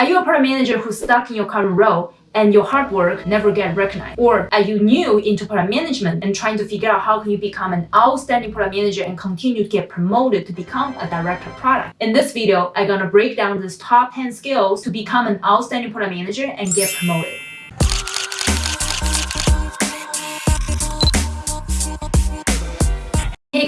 Are you a product manager who's stuck in your current role and your hard work never get recognized? Or are you new into product management and trying to figure out how can you become an outstanding product manager and continue to get promoted to become a director of product? In this video, I'm gonna break down these top 10 skills to become an outstanding product manager and get promoted.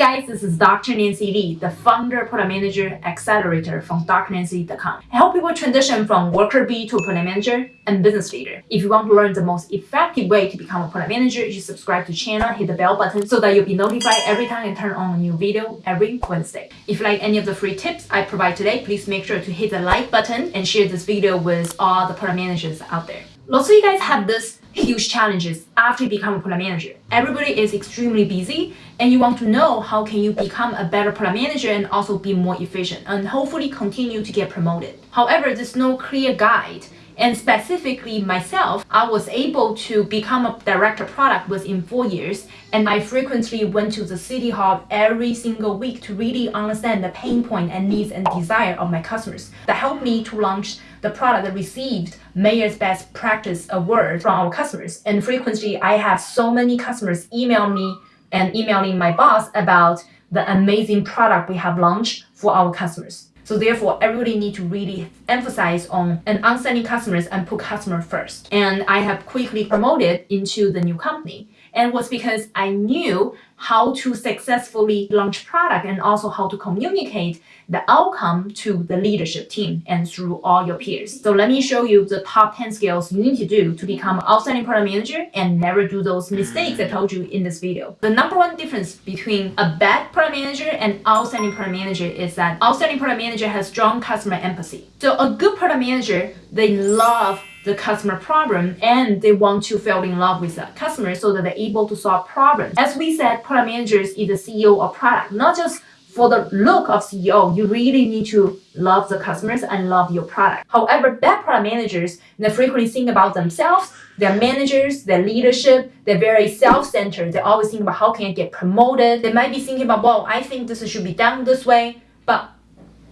Guys, this is Dr. Nancy Li, the founder, product manager, accelerator from drnancy.com. I help people transition from worker bee to product manager and business leader. If you want to learn the most effective way to become a product manager, you subscribe to the channel, hit the bell button so that you'll be notified every time I turn on a new video every Wednesday. If you like any of the free tips I provide today, please make sure to hit the like button and share this video with all the product managers out there. Lots of you guys have this huge challenges after you become a product manager. Everybody is extremely busy and you want to know how can you become a better product manager and also be more efficient and hopefully continue to get promoted. However, there's no clear guide and specifically myself, I was able to become a director product within four years. And I frequently went to the city hall every single week to really understand the pain point and needs and desire of my customers. That helped me to launch the product that received Mayor's Best Practice Award from our customers. And frequently, I have so many customers email me and emailing my boss about the amazing product we have launched for our customers. So therefore, everybody need to really emphasize on an understanding customers and put customer first. And I have quickly promoted into the new company. And was because I knew how to successfully launch product and also how to communicate the outcome to the leadership team and through all your peers. So let me show you the top 10 skills you need to do to become an outstanding product manager and never do those mistakes I told you in this video. The number one difference between a bad product manager and outstanding product manager is that outstanding product manager has strong customer empathy. So a good product manager, they love the customer problem and they want to fall in love with the customer so that they're able to solve problems. As we said, product managers is the CEO of product, not just for the look of CEO, you really need to love the customers and love your product. However, bad product managers, they frequently think about themselves, their managers, their leadership, they're very self-centered. They always think about how can I get promoted. They might be thinking about, well, I think this should be done this way, but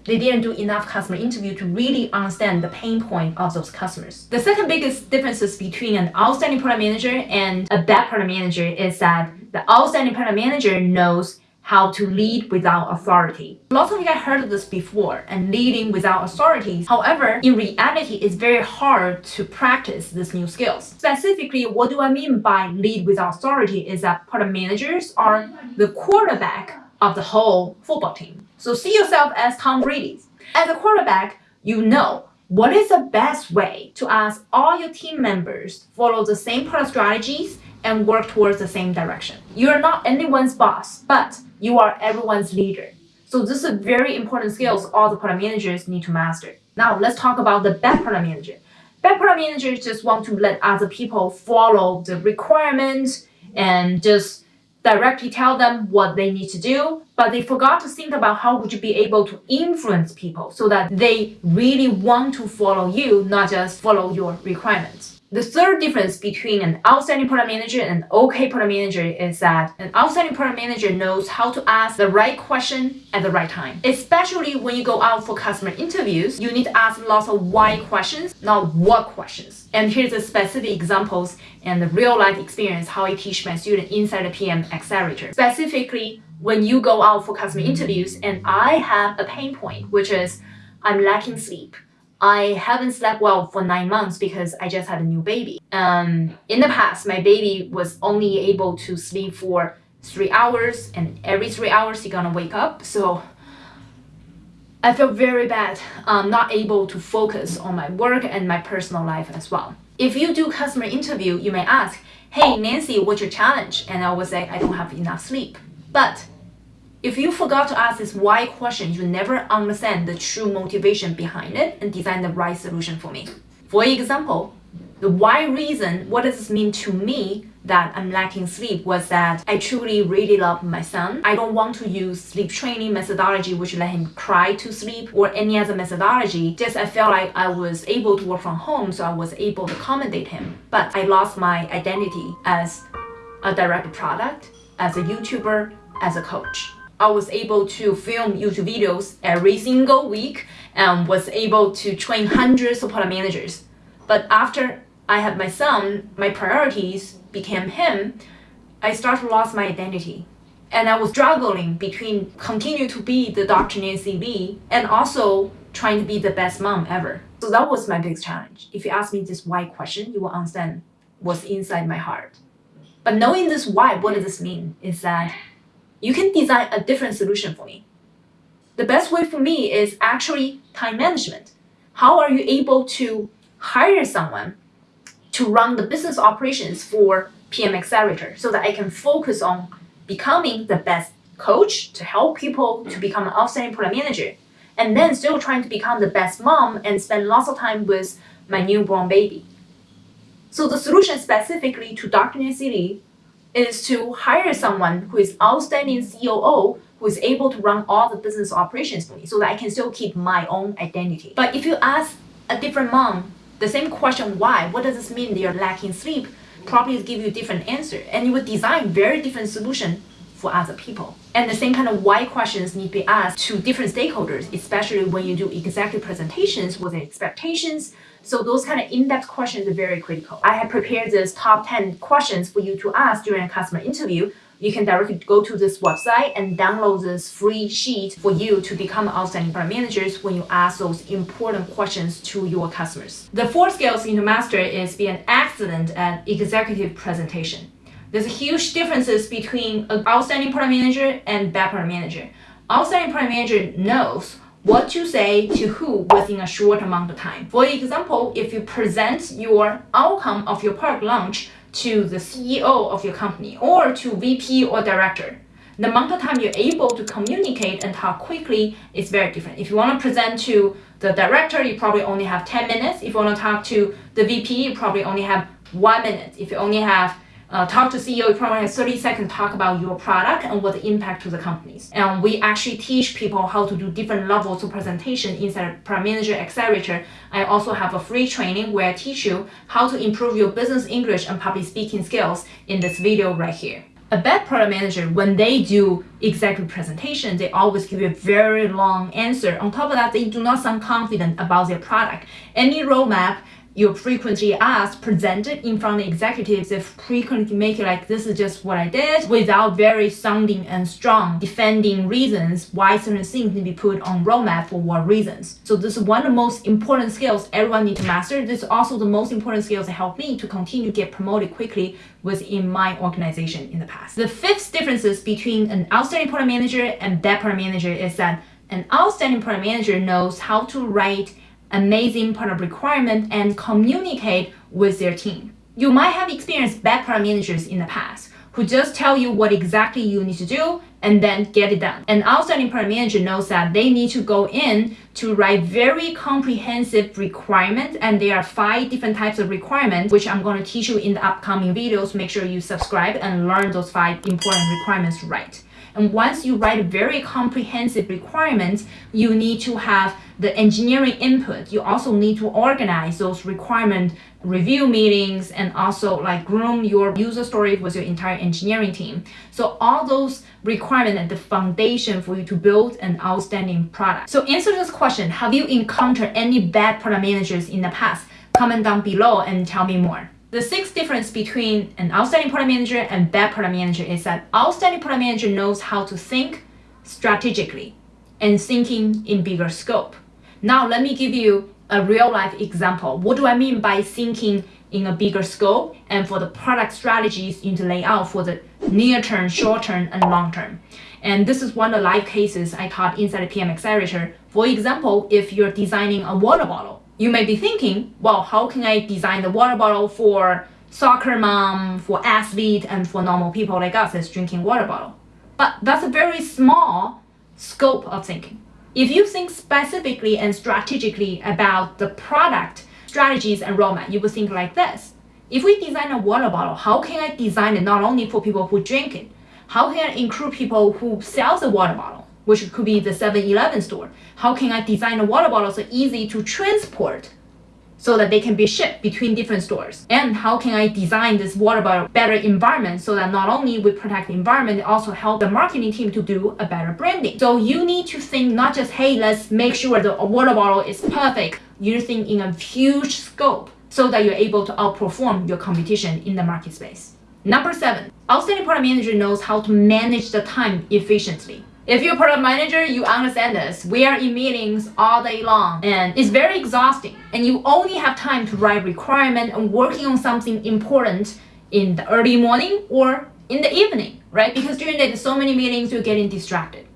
they didn't do enough customer interview to really understand the pain point of those customers. The second biggest differences between an outstanding product manager and a bad product manager is that the outstanding product manager knows how to lead without authority. Lots of you guys heard of this before and leading without authority. However, in reality, it's very hard to practice these new skills. Specifically, what do I mean by lead without authority is that product managers are the quarterback of the whole football team. So see yourself as Tom Brady. As a quarterback, you know what is the best way to ask all your team members follow the same product strategies and work towards the same direction. You are not anyone's boss, but you are everyone's leader. So this is very important skills all the product managers need to master. Now let's talk about the bad product manager. Bad product managers just want to let other people follow the requirements and just directly tell them what they need to do, but they forgot to think about how would you be able to influence people so that they really want to follow you, not just follow your requirements. The third difference between an outstanding product manager and an okay product manager is that an outstanding product manager knows how to ask the right question at the right time. Especially when you go out for customer interviews, you need to ask lots of why questions, not what questions. And here's the specific examples and the real life experience how I teach my student inside the PM Accelerator. Specifically, when you go out for customer interviews and I have a pain point, which is I'm lacking sleep. I haven't slept well for nine months because I just had a new baby. Um, in the past, my baby was only able to sleep for three hours and every three hours he's gonna wake up. So I felt very bad, um, not able to focus on my work and my personal life as well. If you do customer interview, you may ask, hey Nancy, what's your challenge? And I would say, I don't have enough sleep. But if you forgot to ask this why question, you never understand the true motivation behind it and design the right solution for me. For example, the why reason, what does this mean to me that I'm lacking sleep was that I truly really love my son. I don't want to use sleep training methodology which let him cry to sleep or any other methodology. Just I felt like I was able to work from home so I was able to accommodate him. But I lost my identity as a direct product, as a YouTuber, as a coach. I was able to film YouTube videos every single week and was able to train hundreds of product managers. But after I had my son, my priorities became him. I started to lose my identity. And I was struggling between continue to be the Dr. Nancy Li and also trying to be the best mom ever. So that was my biggest challenge. If you ask me this why question, you will understand what's inside my heart. But knowing this why, what does this mean? Is that you can design a different solution for me. The best way for me is actually time management. How are you able to hire someone to run the business operations for PM Accelerator so that I can focus on becoming the best coach to help people to become an outstanding product manager and then still trying to become the best mom and spend lots of time with my newborn baby. So the solution specifically to Dr. Li is to hire someone who is outstanding COO who is able to run all the business operations for me so that I can still keep my own identity. But if you ask a different mom the same question why, what does this mean they're lacking sleep, probably give you a different answer. And you would design very different solution for other people. And the same kind of why questions need to be asked to different stakeholders, especially when you do executive presentations with expectations, so those kind of in-depth questions are very critical. I have prepared this top 10 questions for you to ask during a customer interview. You can directly go to this website and download this free sheet for you to become outstanding product managers when you ask those important questions to your customers. The fourth skill you need to master is be an excellent at executive presentation. There's a huge differences between an outstanding product manager and bad product manager. Outstanding product manager knows what to say to who within a short amount of time. For example, if you present your outcome of your product launch to the CEO of your company or to VP or director, the amount of time you're able to communicate and talk quickly is very different. If you want to present to the director, you probably only have 10 minutes. If you want to talk to the VP, you probably only have one minute. If you only have uh, talk to CEO, you probably have 30 seconds talk about your product and what the impact to the companies. And we actually teach people how to do different levels of presentation inside Product Manager Accelerator. I also have a free training where I teach you how to improve your business English and public speaking skills in this video right here. A bad product manager, when they do executive presentation, they always give you a very long answer. On top of that, they do not sound confident about their product. Any roadmap you frequently asked presented in front of executives, they frequently make it like this is just what I did without very sounding and strong defending reasons why certain things need to be put on roadmap for what reasons. So this is one of the most important skills everyone needs to master. This is also the most important skills that help me to continue to get promoted quickly within my organization in the past. The fifth differences between an outstanding product manager and bad product manager is that an outstanding product manager knows how to write amazing product requirement and communicate with their team. You might have experienced bad product managers in the past who just tell you what exactly you need to do and then get it done. An outstanding product manager knows that they need to go in to write very comprehensive requirements and there are five different types of requirements which I'm going to teach you in the upcoming videos. Make sure you subscribe and learn those five important requirements right. And once you write very comprehensive requirements, you need to have the engineering input. You also need to organize those requirement review meetings and also like groom your user story with your entire engineering team. So all those requirements are the foundation for you to build an outstanding product. So answer this question, have you encountered any bad product managers in the past? Comment down below and tell me more. The sixth difference between an outstanding product manager and bad product manager is that outstanding product manager knows how to think strategically and thinking in bigger scope. Now let me give you a real life example. What do I mean by thinking in a bigger scope and for the product strategies you need to lay out for the near term, short term, and long term. And this is one of the live cases I taught inside the PM Accelerator. For example, if you're designing a water bottle, you may be thinking, well, how can I design the water bottle for soccer mom, for athlete, and for normal people like us that's drinking water bottle? But that's a very small scope of thinking. If you think specifically and strategically about the product, strategies, and roadmap, you would think like this. If we design a water bottle, how can I design it not only for people who drink it? How can I include people who sell the water bottle? Which could be the 7-Eleven store. How can I design a water bottle so easy to transport so that they can be shipped between different stores? And how can I design this water bottle better environment so that not only we protect the environment, it also help the marketing team to do a better branding. So you need to think not just, hey, let's make sure the water bottle is perfect. You think in a huge scope so that you're able to outperform your competition in the market space. Number seven, outstanding product manager knows how to manage the time efficiently. If you're a product manager, you understand this. We are in meetings all day long and it's very exhausting. And you only have time to write requirement and working on something important in the early morning or in the evening, right? Because during the day, so many meetings, you're getting distracted.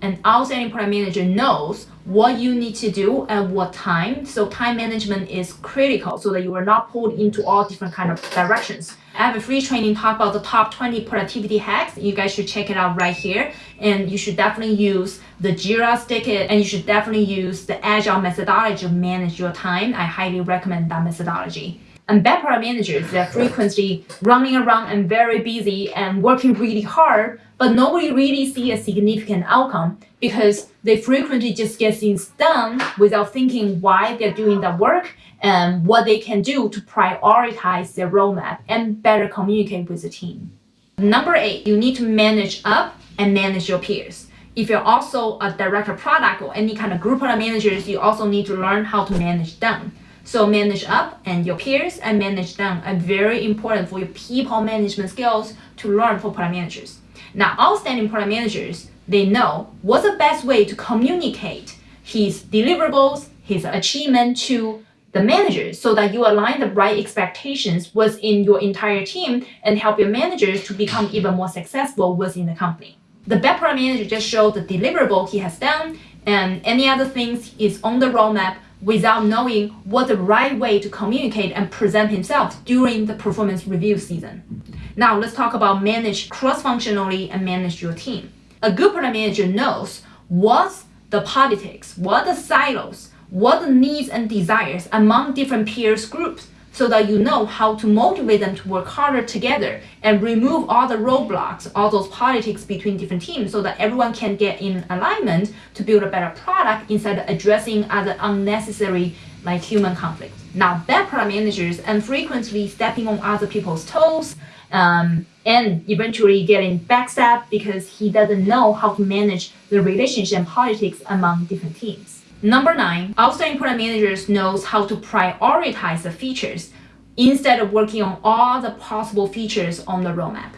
An outstanding product manager knows what you need to do at what time. So time management is critical so that you are not pulled into all different kind of directions. I have a free training talk about the top 20 productivity hacks. You guys should check it out right here. And you should definitely use the Jira Stickit and you should definitely use the Agile methodology to manage your time. I highly recommend that methodology. And product managers, they're frequently running around and very busy and working really hard, but nobody really see a significant outcome because they frequently just get things done without thinking why they're doing the work and what they can do to prioritize their roadmap and better communicate with the team. Number eight, you need to manage up and manage your peers. If you're also a director product or any kind of group product managers, you also need to learn how to manage them. So manage up and your peers and manage down are very important for your people management skills to learn for product managers. Now, outstanding product managers, they know what's the best way to communicate his deliverables, his achievement to the managers so that you align the right expectations within your entire team and help your managers to become even more successful within the company. The product manager just shows the deliverable he has done and any other things is on the roadmap without knowing what the right way to communicate and present himself during the performance review season. Now let's talk about manage cross-functionally and manage your team. A good product manager knows what's the politics, what the silos, what the needs and desires among different peers groups so that you know how to motivate them to work harder together and remove all the roadblocks, all those politics between different teams so that everyone can get in alignment to build a better product instead of addressing other unnecessary like human conflict. Now, bad product managers and frequently stepping on other people's toes um, and eventually getting backstabbed because he doesn't know how to manage the relationship and politics among different teams. Number nine, outstanding product managers knows how to prioritize the features instead of working on all the possible features on the roadmap.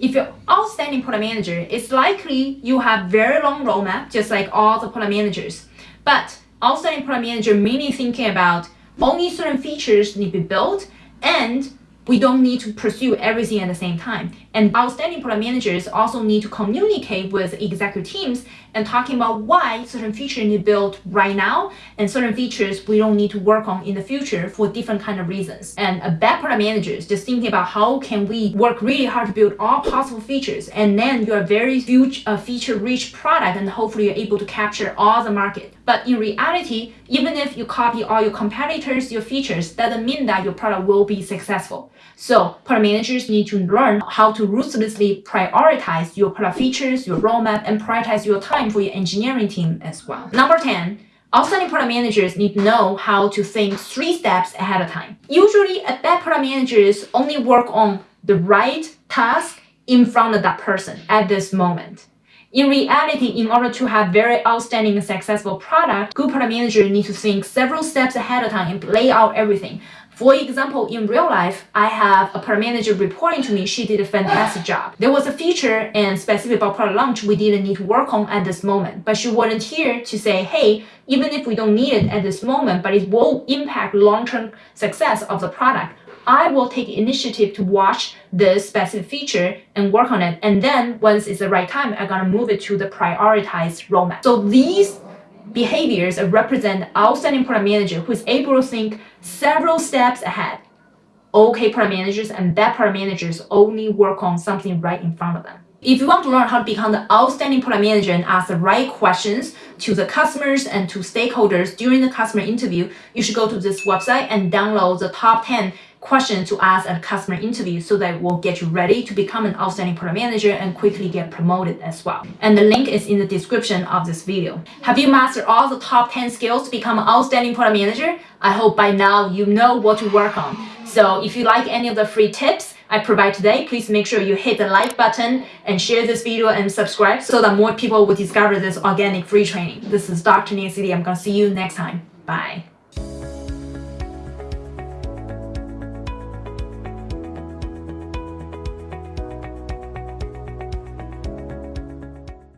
If you're outstanding product manager, it's likely you have very long roadmap, just like all the product managers. But outstanding product manager mainly thinking about only certain features need to be built and we don't need to pursue everything at the same time. And outstanding product managers also need to communicate with executive teams and talking about why certain features need built right now and certain features we don't need to work on in the future for different kind of reasons. And a bad product manager is just thinking about how can we work really hard to build all possible features and then you're a very huge uh, feature rich product and hopefully you're able to capture all the market. But in reality, even if you copy all your competitors, your features, doesn't mean that your product will be successful. So product managers need to learn how to ruthlessly prioritize your product features, your roadmap, and prioritize your time for your engineering team as well. Number 10, Outstanding product managers need to know how to think three steps ahead of time. Usually, a bad product managers only work on the right task in front of that person at this moment. In reality, in order to have very outstanding and successful product, good product manager need to think several steps ahead of time and lay out everything. For example, in real life, I have a product manager reporting to me. She did a fantastic job. There was a feature and specific about product launch we didn't need to work on at this moment, but she wasn't here to say, hey, even if we don't need it at this moment, but it will impact long-term success of the product, I will take initiative to watch this specific feature and work on it. And then once it's the right time, I'm gonna move it to the prioritized roadmap. So these behaviors represent outstanding product manager who is able to think several steps ahead. Okay product managers and bad product managers only work on something right in front of them. If you want to learn how to become the outstanding product manager and ask the right questions to the customers and to stakeholders during the customer interview, you should go to this website and download the top 10 questions to ask at customer interview so that will get you ready to become an outstanding product manager and quickly get promoted as well. And the link is in the description of this video. Have you mastered all the top 10 skills to become an outstanding product manager? I hope by now you know what to work on. So if you like any of the free tips I provide today, please make sure you hit the like button and share this video and subscribe so that more people will discover this organic free training. This is Dr. Nancy. I'm going to see you next time. Bye.